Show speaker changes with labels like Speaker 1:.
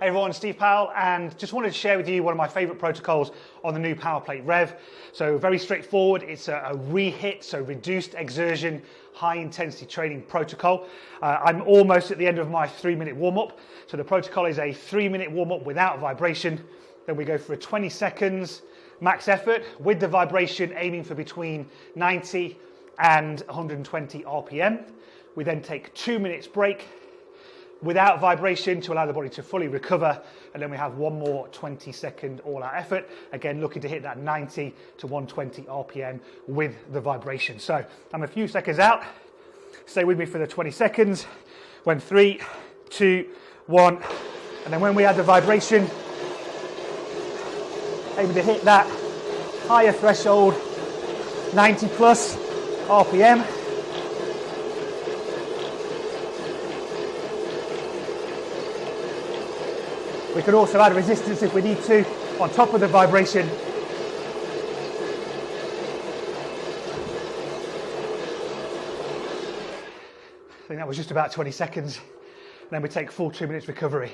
Speaker 1: Hey everyone, Steve Powell, and just wanted to share with you one of my favorite protocols on the new PowerPlate Rev. So very straightforward, it's a, REHIT, so reduced exertion, high intensity training protocol. Uh, I'm almost at the end of my three minute warm up. So the protocol is a three minute warm up without vibration. Then we go for a 20 seconds max effort with the vibration aiming for between 90 and 120 RPM. We then take two minutes break without vibration to allow the body to fully recover. And then we have one more 20 second all out effort. Again, looking to hit that 90 to 120 RPM with the vibration. So I'm a few seconds out. Stay with me for the 20 seconds. When three, two, one. And then when we add the vibration, able to hit that higher threshold, 90 plus RPM. We can also add resistance if we need to on top of the vibration. I think that was just about 20 seconds. Then we take full two minutes recovery.